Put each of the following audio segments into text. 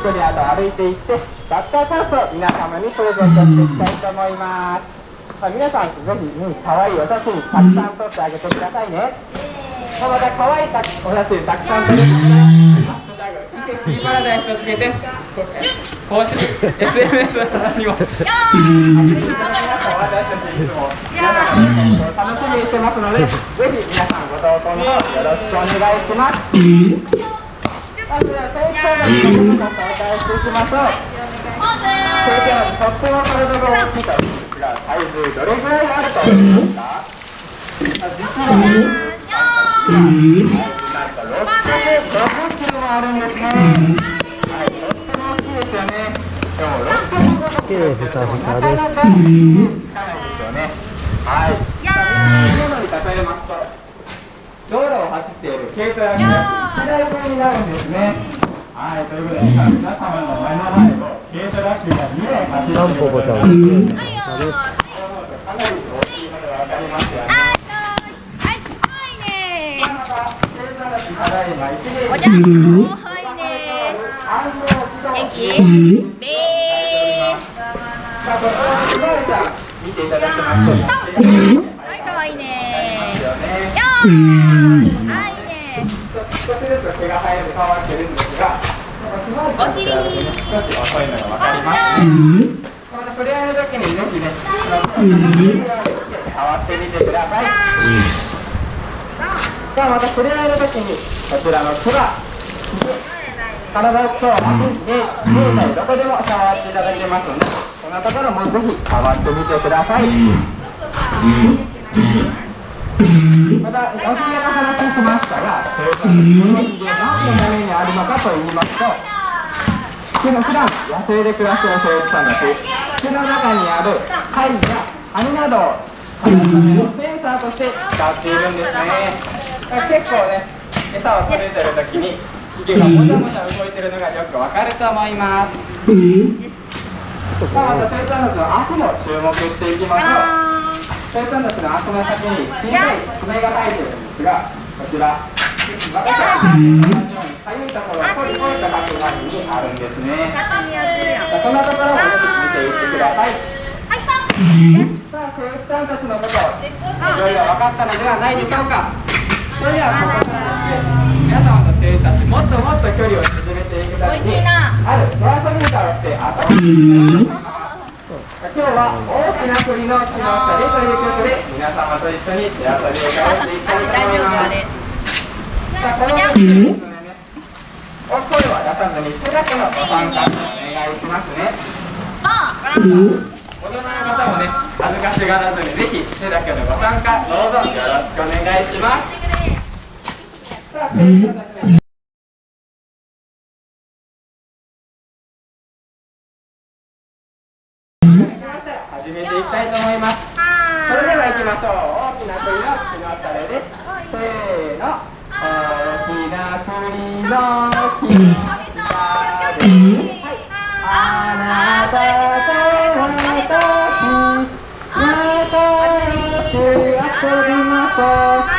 距離あと歩いていってバッターチャンスを皆様にプレゼントしていきたいと思います、まあ、皆さんぜひ、うん、可愛いお写真たくさん撮ってあげてくださいね、まあまた可愛いお写真たくさん撮れたらハッシュタグ伊勢シーパラダイスとつけて公式 SNS の棚にも私たちいつも皆様の投稿を楽しみにしてますのでぜひ皆さんご投稿の方よろしくお願いします。まずは成長のを紹介していきましょうそれではとっても体が大きいとですが体重どれぐらいあると思いますか実はなんと650キロもあるんですねはいとっても大きいですよねでも650キロってなかなかなかないですよねはいものに例えますと道路を走っている軽トラックが1台分になるんですね。はい、ということで、皆様の目の前を軽トラックが2台走っていることになってい。かなり大きいのでわかりますよね。おじゃん、おはいね。元気？べさあ、このひまわりちゃん見ていただきますと、ー。はい、可愛いね。よね。よー。はいね。少しずつ毛が生えて変わってるんですが、ひまわりちゃん。と比べて少し遅いのがわかりますね。また触れ合いの時にぜひね、触ってみてください。さあまた触れ合いの時にこちらの手羽、体と足で胴体どこでも触っていただけますので、こん。なところもぜひ触ってみてください。また、おひげの話しましたが、それからこのひげ何のためにあるのかと言いますと、普の普段野生で暮らす生物さんたち、口の中にある貝や網などを探すためのセンサーとして使っているんですね。だから結構ね、餌を食べてる時に、ひげがもちゃもちゃ動いてるのがよくわかると思います。さあ、また生産物の足も注目していきましょう。生産物の足の先に小さい爪が生えてるんですが、こちら、私たちかゆいところをポリポリと書く前にあるんですね。そんなところをよく見ていってください。さあ、生物さんたちのこと、いろいろ分かったのではないでしょうか。それでは、ここからですね、皆様と生物たち、もっともっと距離を縮めていくために。ある手遊び歌をして遊び今日は大きな栗の木の下でという曲で皆様と一緒に手遊びをしていきたい足と大丈夫あ思います。お声は出さずに手だけのご参加お願いしますね。大人の方もね、恥ずかしがらずにぜひ手だけのご参加どうぞよろしくお願いします。さあ、始めていきたいと思います。それでは行きましょう。大きな栗の木のたれです。せーの。大きな栗の木の下で。はい。あなたと私、仲良く遊びましょう。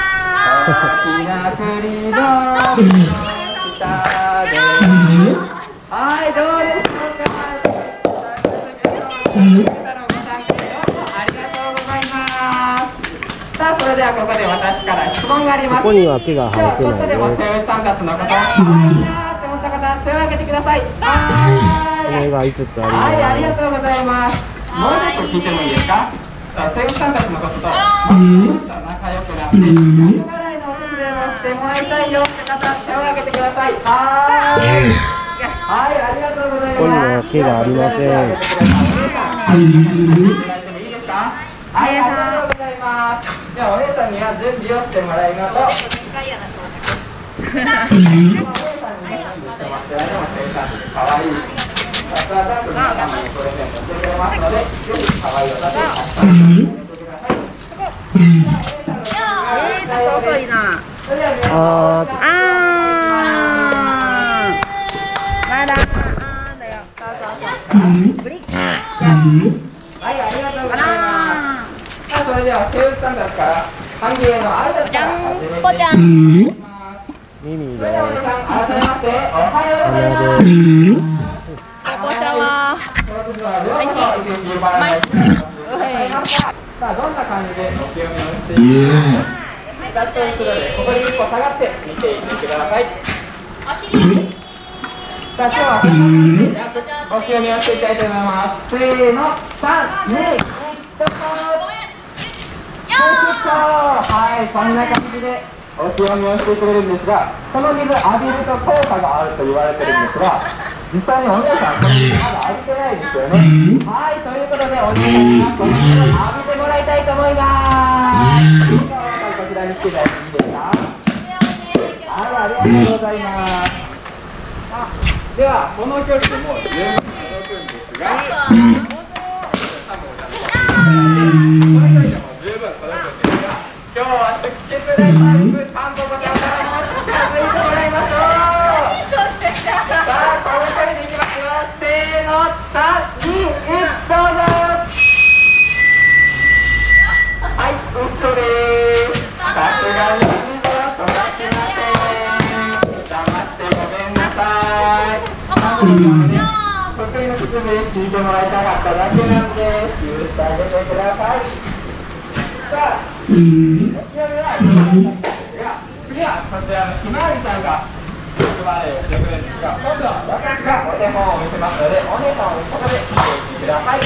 大きな栗の下で。はい、どうでしょうか。ではここで私から質問があります。ここには手が生えて今日ちょっとでもないね。生牛さんたちのこと、可愛いなって思った方、手を挙げてください。はーい。爪が5つはい、ああります。りがとうございます。もう一つ聞いてもいいですか？たちのことと、もっと仲良くなって、後払いのお手伝いもしてもらいたいよって方、手を挙げてください。はーい。はい、ありがとうございます。ここには毛がありませんはい、いいですか。はい、ありがとうございます。じゃあ、お姉さんには準備をしてもらいましょう。あ、それはいあーあー。まだ。あーだよ。そうそうそう。ブリック。はい、ありがとうございます。れでは、生物さんたちから、ゃん。ぽちゃん。す。おま。おし。まい。さあどんな感じでってい。とい。てここ一個下がって見てい。てください。お尻。あ今日はっていきたいと思います。せーの、三、二、スタート。はい、こんな感じでお清めをしてくれるんですが、この水浴びると効果があると言われてるんですが、実際にお姉さん、この水まだ浴びてないですよね。はい、ということで、お姉さんにはこの水を浴びてもらいたいと思います。こちらに来ていただいていいですかはい、ありがとうございます。では、この距離でもう十分届くんですが、この得意の靴で聞いてもらいたかっただけなんで、許してあげてください。さあ、次はこちらのひまわりさんが役割をしてくれるんですが、今度は私がお手本を見せますので、お姉さんをここで見ていてください。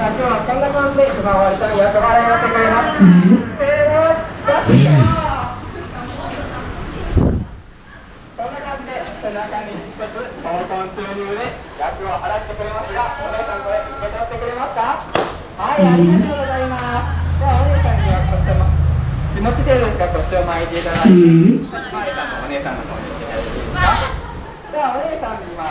さあ、今日はこんな感じでひまわりさん役割をしてくれます。せーの、出してこんな感じで背中に一つ闘魂注入で役を払ってくれますが、お姉さんこれ受け取ってくれますかはい、ありがとうございます。ではお姉さんには腰を気持ちですか腰を巻いていただいて、マリさんもお姉さんの方に行っていただいていいですかではお姉さんに今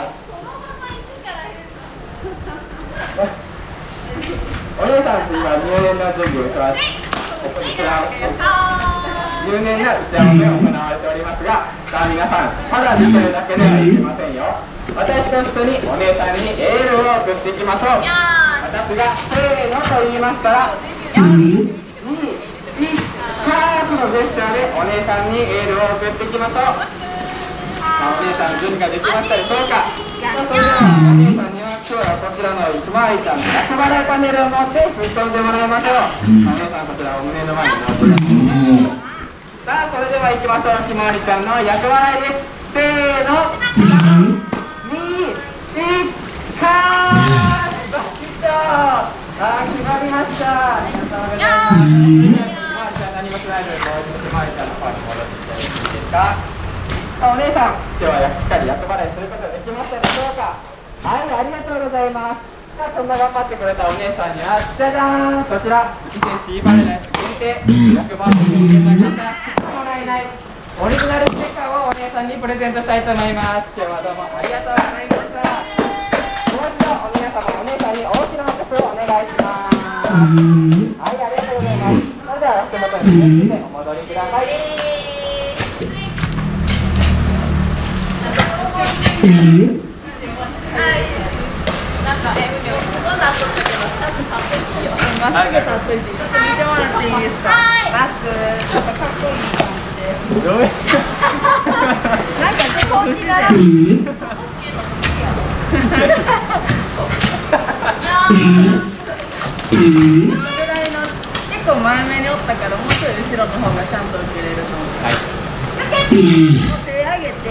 お姉さんと今入念な準備をします。ここにちら入念な打ち合わせが行われておりますが、さあ皆さん、ただ見てるだけではいけませんよ。私と一緒にお姉さんにエールを送っていきましょう。私がせーのと言いましたら、のジェスチャーでお姉さんにエールを送っていきましょう。さあお姉さん準備ができましたでしょうか。さあそれではお姉さんには今日はこちらのひまわりさんの厄払いパネルを持って吹っ飛んでもらいましょう。さあお姉さんこちらお胸の前に乗ってください。さあそれでは行きましょうひまわりちゃんの厄払いですせーの321カーッバシッとさあ決まりました皆様さあお姉さん。今日はしっかり厄払いすることができましたでしょうか。はいありがとうございます。さあそんな頑張ってくれたお姉さんにはじゃじゃーん。こちら伊勢シーバレライス限定100番組を受けた方知ってもらえないオリジナルステッカーをお姉さんにプレゼントしたいと思います。今日はどうもありがとうございました。もう一度お皆様お姉さんに大きな拍手をお願いします。はいありがとうございます。それでは足元に気をつけてお戻りください。い、い？いですか。ちょっとかっ。ちょっと不自然。このぐらい？の、結構前目におったから、もうちょい後ろの方がちゃんと受けれると思う。はい？手上げて、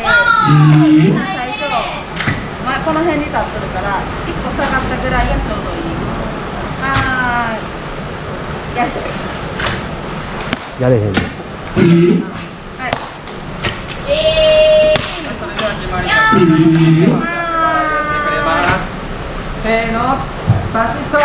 この辺に立ってるから、一個下がったぐらいがちょうどいい。あー、よし。やれへんねん。はい。それでは決まります。せーの、バシッと。